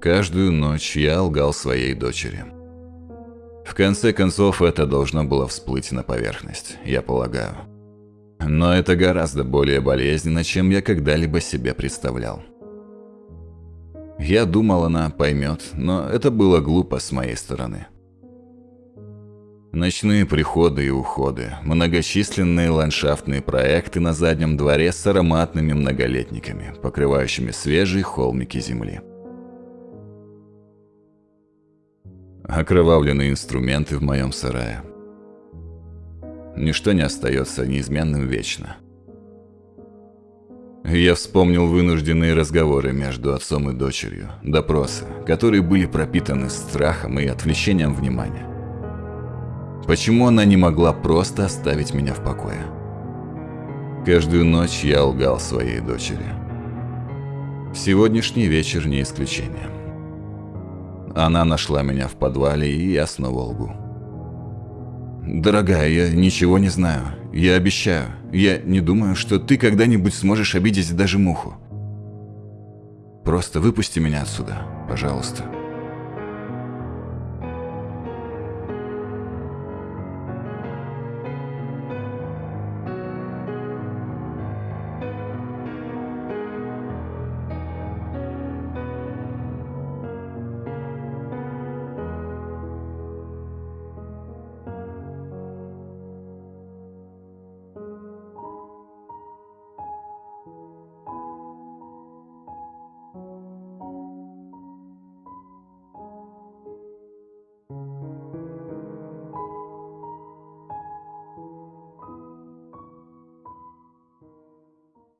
Каждую ночь я лгал своей дочери. В конце концов, это должно было всплыть на поверхность, я полагаю. Но это гораздо более болезненно, чем я когда-либо себе представлял. Я думал, она поймет, но это было глупо с моей стороны. Ночные приходы и уходы, многочисленные ландшафтные проекты на заднем дворе с ароматными многолетниками, покрывающими свежие холмики земли. Окровавленные инструменты в моем сарае. Ничто не остается неизменным вечно. Я вспомнил вынужденные разговоры между отцом и дочерью, допросы, которые были пропитаны страхом и отвлечением внимания. Почему она не могла просто оставить меня в покое? Каждую ночь я лгал своей дочери. Сегодняшний вечер не исключение. Она нашла меня в подвале, и я снова лгу. «Дорогая, я ничего не знаю. Я обещаю. Я не думаю, что ты когда-нибудь сможешь обидеть даже муху. Просто выпусти меня отсюда, пожалуйста».